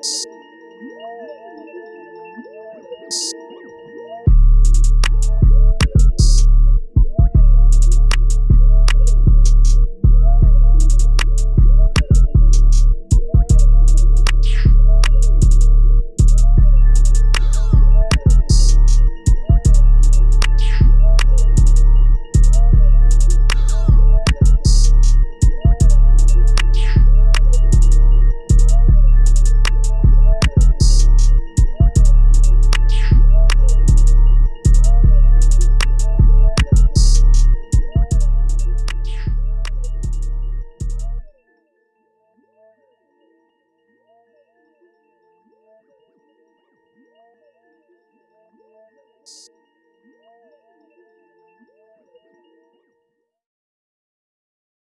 S-